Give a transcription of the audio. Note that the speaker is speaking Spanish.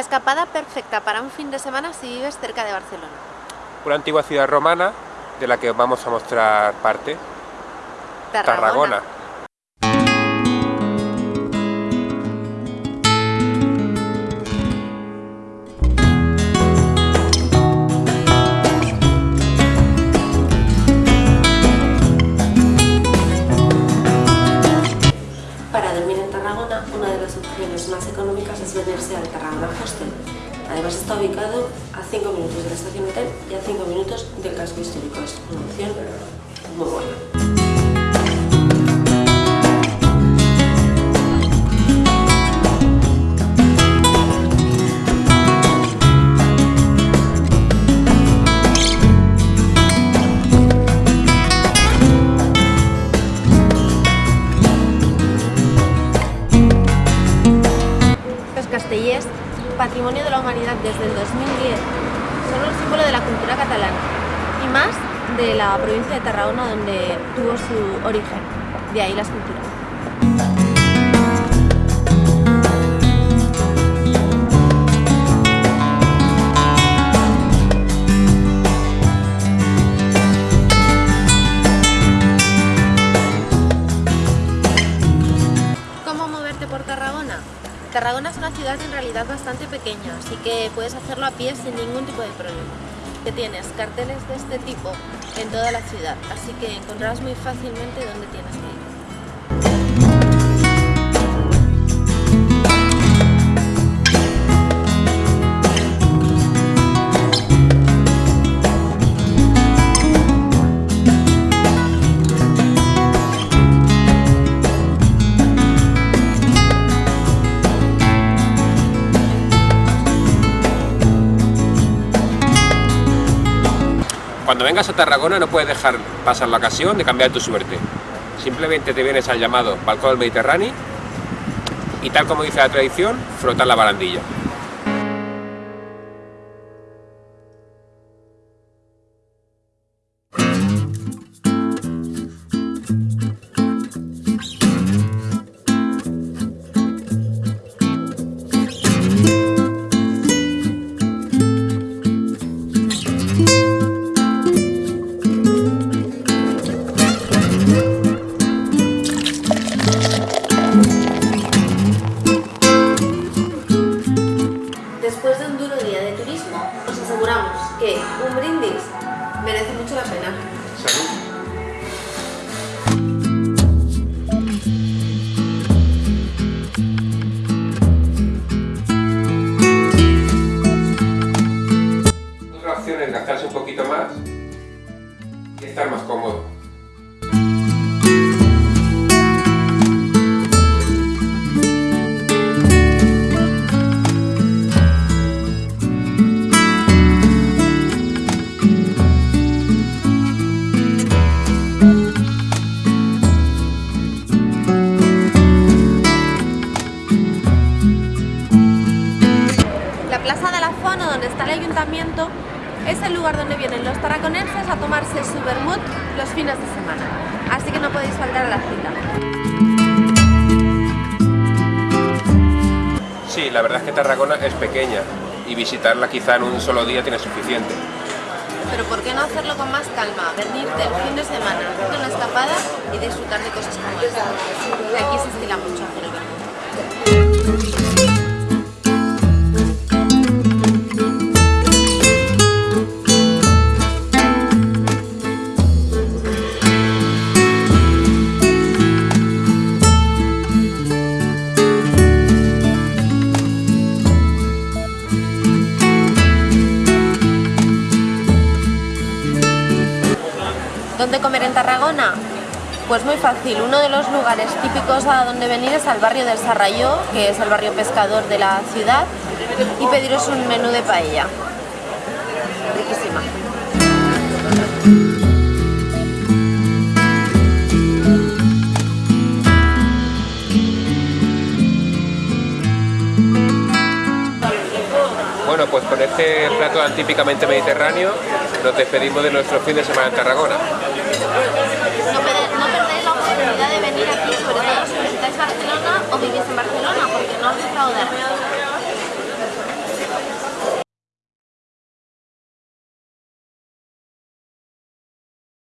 escapada perfecta para un fin de semana si vives cerca de Barcelona. Una antigua ciudad romana de la que vamos a mostrar parte. Tarragona. Para una de las opciones más económicas es venirse al Tarragona Hostel. Además está ubicado a 5 minutos de la estación hotel y a 5 minutos del casco histórico. Es una opción muy buena. Castellers, patrimonio de la humanidad desde el 2010, son un símbolo de la cultura catalana y más de la provincia de Tarragona donde tuvo su origen, de ahí la escultura. Realidad bastante pequeña, así que puedes hacerlo a pie sin ningún tipo de problema. Que tienes carteles de este tipo en toda la ciudad, así que encontrarás muy fácilmente dónde tienes que ir. Cuando vengas a Tarragona no puedes dejar pasar la ocasión de cambiar tu suerte. Simplemente te vienes al llamado Balcón del Mediterráneo y tal como dice la tradición, frotar la barandilla. Opción es gastarse un poquito más y estar más cómodo. El lugar donde vienen los tarraconenses a tomarse su vermut los fines de semana. Así que no podéis faltar a la cita. Sí, la verdad es que Tarragona es pequeña y visitarla quizá en un solo día tiene suficiente. Pero ¿por qué no hacerlo con más calma? Venirte el fin de semana, hacerte una escapada y disfrutar de cosas como esta. Aquí se estila mucho hacer el vermut. ¿Dónde comer en Tarragona? Pues muy fácil, uno de los lugares típicos a donde venir es al barrio del Sarrayó, que es el barrio pescador de la ciudad, y pediros un menú de paella. Riquísima. Bueno, pues con este plato típicamente mediterráneo nos despedimos de nuestro fin de semana en Tarragona. No, no perdáis la oportunidad de venir aquí, sobre todo si visitáis Barcelona o vivís en Barcelona, porque no os defraudará.